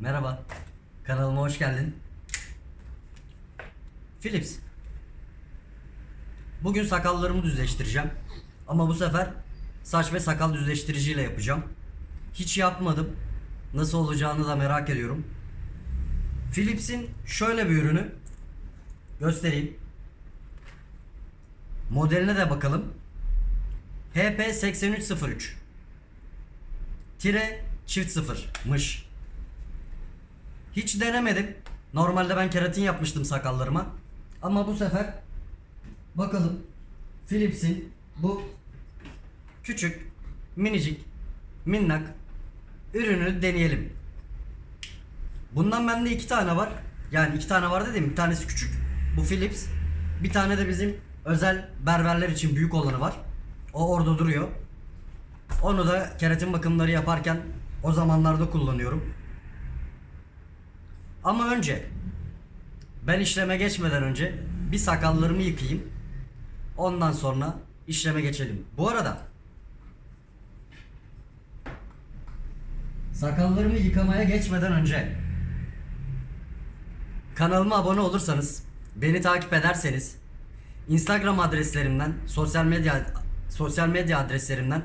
Merhaba. Kanalıma hoş geldin. Philips. Bugün sakallarımı düzleştireceğim. Ama bu sefer saç ve sakal düzleştiriciyle yapacağım. Hiç yapmadım. Nasıl olacağını da merak ediyorum. Philips'in şöyle bir ürünü göstereyim. Modeline de bakalım. HP8303 Tire çift sıfırmış. Hiç denemedim. Normalde ben keratin yapmıştım sakallarıma. Ama bu sefer bakalım Philips'in bu küçük, minicik, minnak ürünü deneyelim. Bundan bende iki tane var. Yani iki tane var dedim. Bir tanesi küçük. Bu Philips. Bir tane de bizim özel berberler için büyük olanı var. O orada duruyor. Onu da keratin bakımları yaparken o zamanlarda kullanıyorum. Ama önce ben işleme geçmeden önce bir sakallarımı yıkayayım. Ondan sonra işleme geçelim. Bu arada sakallarımı yıkamaya geçmeden önce kanalıma abone olursanız, beni takip ederseniz, Instagram adreslerimden, sosyal medya sosyal medya adreslerimden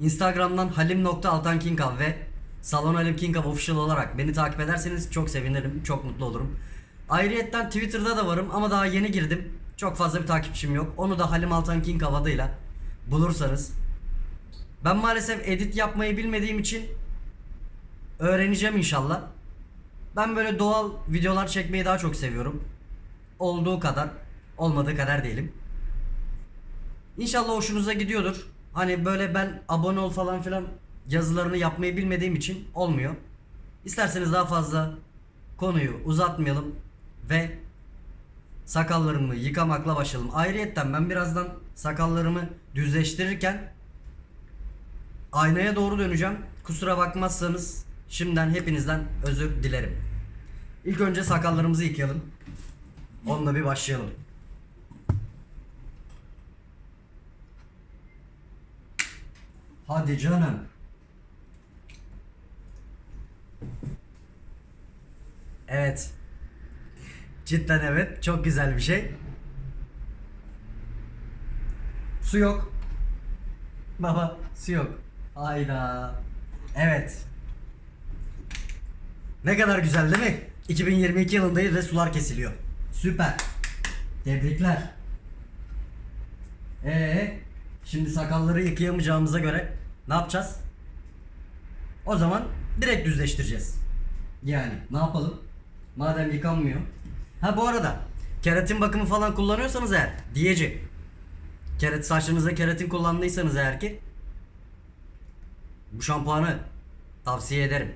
Instagram'dan halim.altankinkav ve Salon Halim Kinkav official olarak beni takip ederseniz çok sevinirim, çok mutlu olurum. Ayrıyetten Twitter'da da varım ama daha yeni girdim. Çok fazla bir takipçim yok. Onu da Halim Altan Kinkav adıyla bulursanız. Ben maalesef edit yapmayı bilmediğim için öğreneceğim inşallah. Ben böyle doğal videolar çekmeyi daha çok seviyorum. Olduğu kadar, olmadığı kadar değilim. İnşallah hoşunuza gidiyordur. Hani böyle ben abone ol falan filan yazılarını yapmayı bilmediğim için olmuyor. İsterseniz daha fazla konuyu uzatmayalım ve sakallarımı yıkamakla başlayalım. Ayrıyetten ben birazdan sakallarımı düzleştirirken aynaya doğru döneceğim. Kusura bakmazsanız şimdiden hepinizden özür dilerim. İlk önce sakallarımızı yıkayalım. Onunla bir başlayalım. Hadi canım. Evet. Cidden evet. Çok güzel bir şey. Su yok. Baba su yok. Hayda. Evet. Ne kadar güzel değil mi? 2022 yılındayız ve sular kesiliyor. Süper. Tebrikler. Ee, şimdi sakalları yıkayamayacağımıza göre ne yapacağız? O zaman direkt düzleştireceğiz. Yani ne yapalım? Madem yıkanmıyor. Ha bu arada keratin bakımı falan kullanıyorsanız eğer diyeci. Keratin saçlarınızda keratin kullandıysanız eğer ki bu şampuanı tavsiye ederim.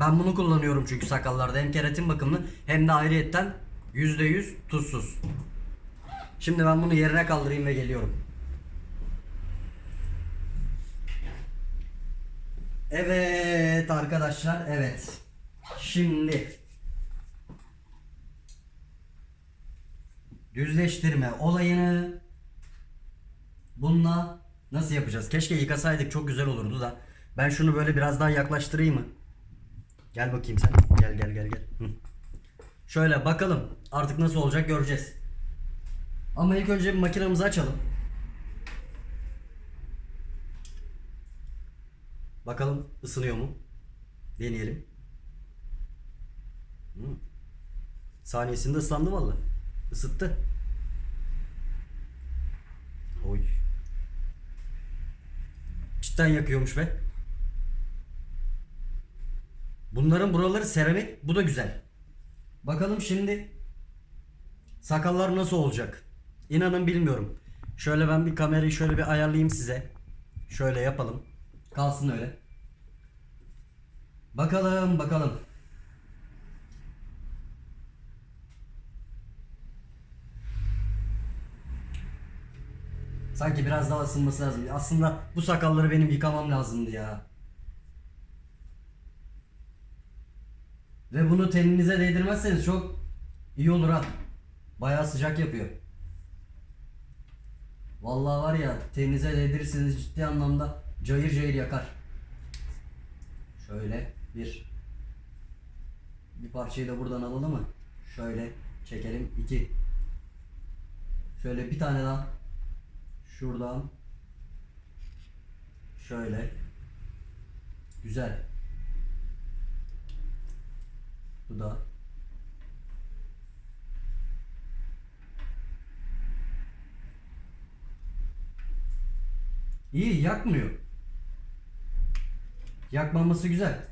Ben bunu kullanıyorum çünkü sakallarda hem keratin bakımını hem de ayrıyetten %100 tuzsuz. Şimdi ben bunu yerine kaldırayım ve geliyorum. Evet arkadaşlar evet. Şimdi düzleştirme olayını bununla nasıl yapacağız? Keşke yıkasaydık çok güzel olurdu da. Ben şunu böyle biraz daha yaklaştırayım mı? Gel bakayım sen. Gel gel gel gel. Hı. Şöyle bakalım. Artık nasıl olacak göreceğiz. Ama ilk önce bir makinamızı açalım. Bakalım ısınıyor mu? Deneyelim. Hı. Saniyesinde ıslandı valla. Isıttı. Oy. Cidden yakıyormuş be. Bunların buraları seramik. Bu da güzel. Bakalım şimdi sakallar nasıl olacak? İnanın bilmiyorum. Şöyle ben bir kamerayı şöyle bir ayarlayayım size. Şöyle yapalım. Kalsın öyle. Bakalım bakalım. Sanki biraz daha ısınması lazım. Aslında bu sakalları benim yıkamam lazımdı ya. Ve bunu teninize değdirmezseniz çok iyi olur ha. Bayağı sıcak yapıyor. Vallahi var ya teninize değdirirseniz ciddi anlamda cayır cayır yakar. Şöyle bir Bir parçayı da buradan alalım mı? Şöyle çekelim. 2. Şöyle bir tane daha. Şuradan. Şöyle. Güzel. Bu da. İyi yakmıyor. Yakmaması güzel.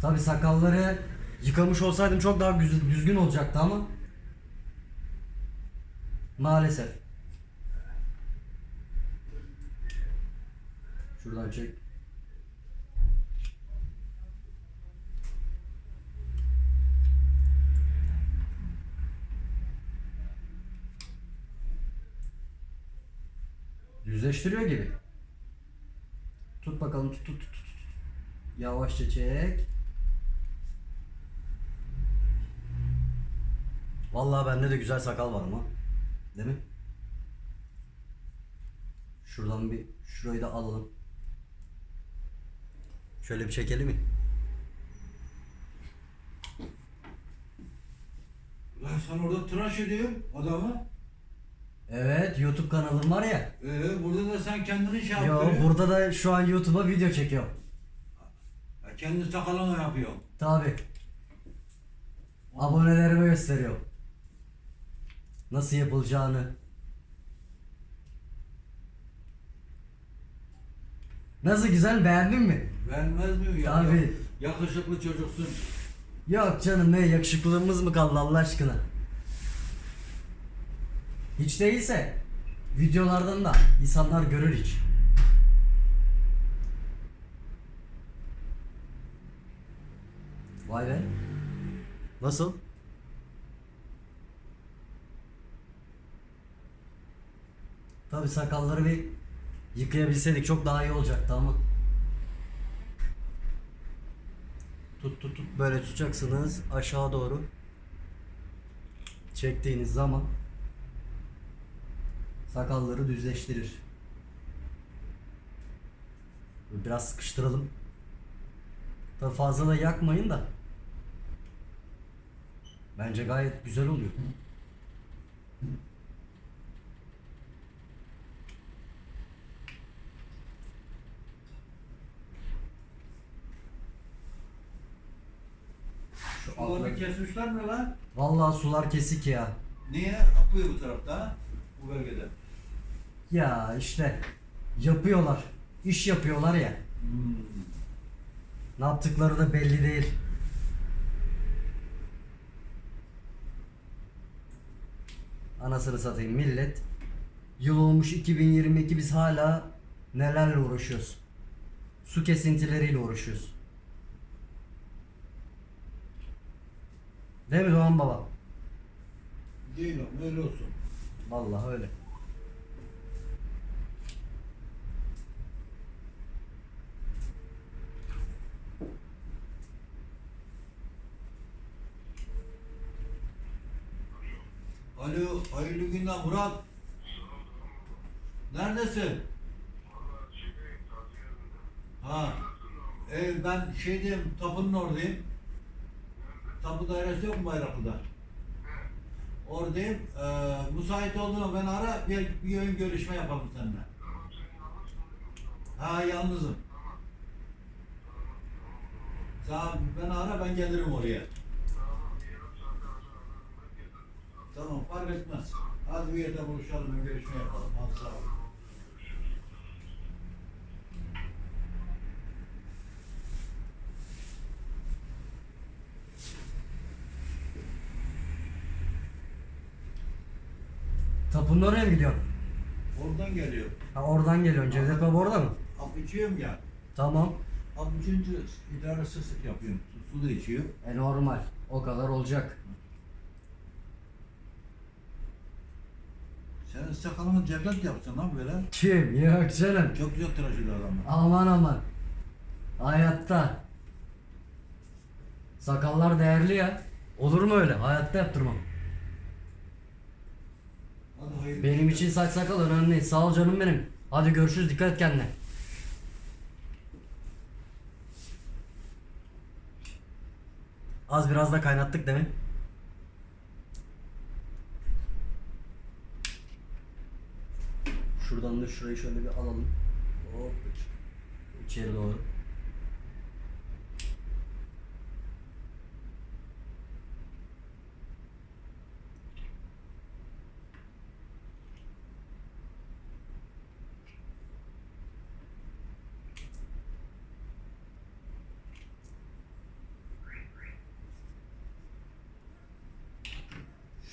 Tabi sakalları yıkamış olsaydım çok daha düzgün olacaktı ama maalesef. Şuradan çek. Düzleştiriyor gibi. Tut bakalım tut tut tut. tut. Yavaşça çek. Vallahi bende de güzel sakal var ama. Değil mi? Şuradan bir şurayı da alalım. Şöyle bir çekelim mi? Lan sen orada tıraş ediyorsun adamı. Evet YouTube kanalım var ya. Ee, burada da sen kendini şey Yo yaptırıyorsun. burada da şu an YouTube'a video çekiyorum. Ya Kendi sakalını yapıyorsun. Tabi. Abonelerime gösteriyorum. Nasıl yapılacağını. Nasıl güzel beğendin mi? Vermez mi ya? Tabii. Yakışıklı çocuksun. Yok canım ne yakışıklılığımız mı kaldı Allah aşkına? Hiç değilse videolardan da insanlar görür hiç. Vay be. Nasıl? Tabi sakalları bir yıkayabilseydik çok daha iyi olacaktı ama. Tut tut tut böyle tutacaksınız aşağı doğru. Çektiğiniz zaman sakalları düzleştirir. Biraz sıkıştıralım. Tabi fazla da yakmayın da. Bence gayet güzel oluyor. Şu Suları altları- kesmişler mi lan? Vallahi sular kesik ya. Niye? Akıyor bu tarafta? Bu bölgede. Ya işte yapıyorlar. İş yapıyorlar ya. Hmm. Ne yaptıkları da belli değil. Anasını satayım millet. Yıl olmuş 2022 biz hala nelerle uğraşıyoruz. Su kesintileriyle uğraşıyoruz. Değil mi Doğan Baba? Değil o, öyle olsun. Vallahi öyle. Alo, hayırlı günler Murat. Neredesin? Ha. E, ben şeydeyim, tapının oradayım. Tapu dairesi yok mu Bayraklı'da? Oradayım. Ee, müsait olduğunda ben ara, bir, bir ön görüşme yapalım seninle. Ha, yalnızım. Tamam, ben ara, ben gelirim oraya. Tamam, fark etmez. Hadi bir yerde buluşalım, görüşme yapalım. Hadi sağ ol. Tapının oraya mı gidiyorsun? Oradan geliyor. Ha oradan geliyorsun. Cevdet Baba orada mı? Hap içiyorum ya. Tamam. Hap içince idare sık sık yapıyorum. Su, su da içiyor. E normal. O kadar olacak. Senin sakalını cevdet yapsın lan böyle. Kim? Yok canım. Çok güzel tıraş ediyor adamı. Aman aman. Hayatta. Sakallar değerli ya. Olur mu öyle? Hayatta yaptırmam. Hayırlı. Benim için saç sakal önemli. Sağ ol canım benim. Hadi görüşürüz dikkat et kendine. Az biraz da kaynattık değil mi? Şuradan da şurayı şöyle bir alalım. Hop. İçeri doğru.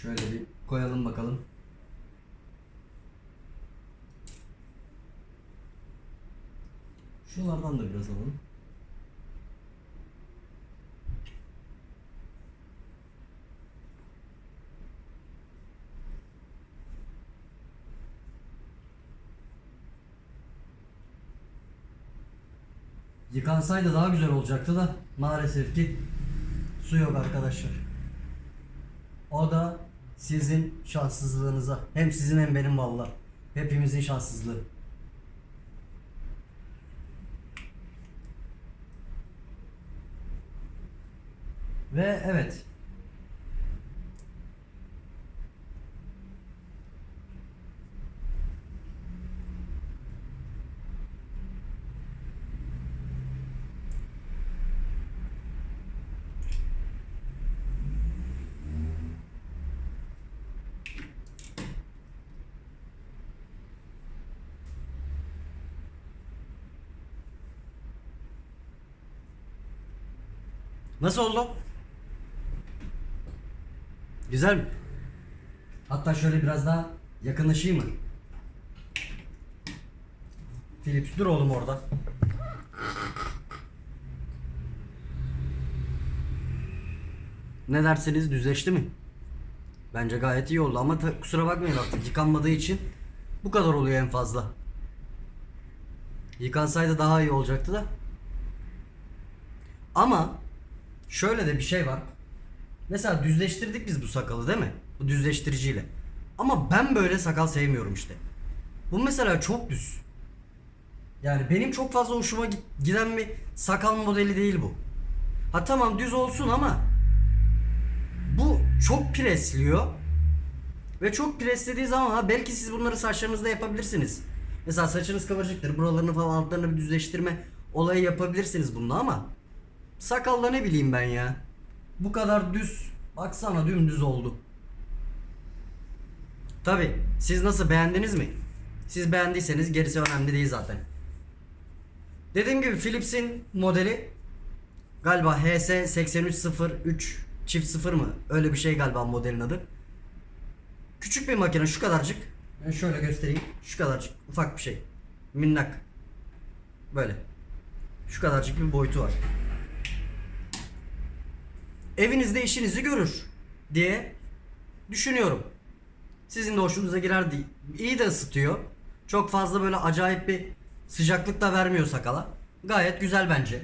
Şöyle bir koyalım bakalım. Şunlardan da biraz alalım. Yıkansaydı daha güzel olacaktı da maalesef ki su yok arkadaşlar. O da sizin şanssızlığınıza. Hem sizin hem benim valla. Hepimizin şanssızlığı. Ve evet. Nasıl oldu? Güzel mi? Hatta şöyle biraz daha yakınlaşayım mı? Philips dur oğlum orada. Ne dersiniz düzleşti mi? Bence gayet iyi oldu ama kusura bakmayın artık yıkanmadığı için bu kadar oluyor en fazla. Yıkansaydı daha iyi olacaktı da. Ama şöyle de bir şey var. Mesela düzleştirdik biz bu sakalı değil mi? Bu düzleştiriciyle. Ama ben böyle sakal sevmiyorum işte. Bu mesela çok düz. Yani benim çok fazla hoşuma giden bir sakal modeli değil bu. Ha tamam düz olsun ama bu çok presliyor. Ve çok preslediği zaman ha belki siz bunları saçlarınızda yapabilirsiniz. Mesela saçınız kıvırcıktır. Buralarını falan altlarını bir düzleştirme olayı yapabilirsiniz bununla ama sakalla ne bileyim ben ya. Bu kadar düz. Baksana dümdüz oldu. Tabi siz nasıl beğendiniz mi? Siz beğendiyseniz gerisi önemli değil zaten. Dediğim gibi Philips'in modeli galiba HS8303 çift 0 mı? Öyle bir şey galiba modelin adı. Küçük bir makine şu kadarcık. Ben şöyle göstereyim. Şu kadarcık ufak bir şey. Minnak. Böyle. Şu kadarcık bir boyutu var. Evinizde işinizi görür diye düşünüyorum. Sizin de hoşunuza girer değil. İyi de ısıtıyor. Çok fazla böyle acayip bir sıcaklık da vermiyor sakala. Gayet güzel bence.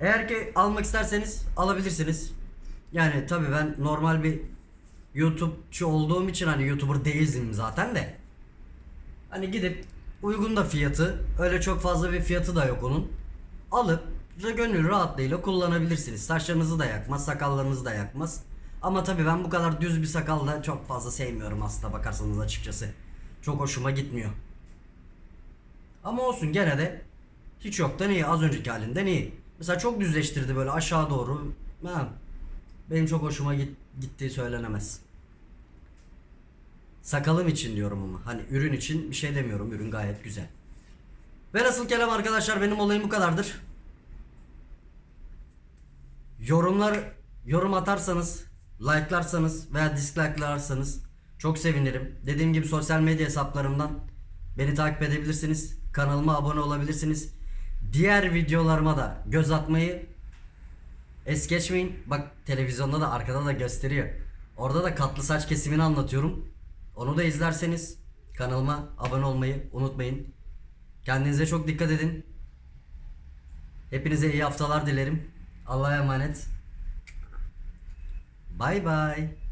Eğer ki almak isterseniz alabilirsiniz. Yani tabii ben normal bir YouTube'çu olduğum için hani YouTuber değildim zaten de. Hani gidip uygun da fiyatı öyle çok fazla bir fiyatı da yok onun. Alıp gönül rahatlığıyla kullanabilirsiniz. Saçlarınızı da yakmaz, sakallarınızı da yakmaz. Ama tabii ben bu kadar düz bir sakal da çok fazla sevmiyorum aslında bakarsanız açıkçası. Çok hoşuma gitmiyor. Ama olsun gene de hiç yoktan iyi. Az önceki halinden iyi. Mesela çok düzleştirdi böyle aşağı doğru. Benim çok hoşuma git, gittiği söylenemez. Sakalım için diyorum ama. Hani ürün için bir şey demiyorum. Ürün gayet güzel. Ve nasıl kelam arkadaşlar benim olayım bu kadardır. Yorumlar yorum atarsanız, like'larsanız veya dislike'larsanız çok sevinirim. Dediğim gibi sosyal medya hesaplarımdan beni takip edebilirsiniz. Kanalıma abone olabilirsiniz. Diğer videolarıma da göz atmayı es geçmeyin. Bak televizyonda da arkada da gösteriyor. Orada da katlı saç kesimini anlatıyorum. Onu da izlerseniz kanalıma abone olmayı unutmayın. Kendinize çok dikkat edin. Hepinize iyi haftalar dilerim. Allah'a emanet. Bay bay.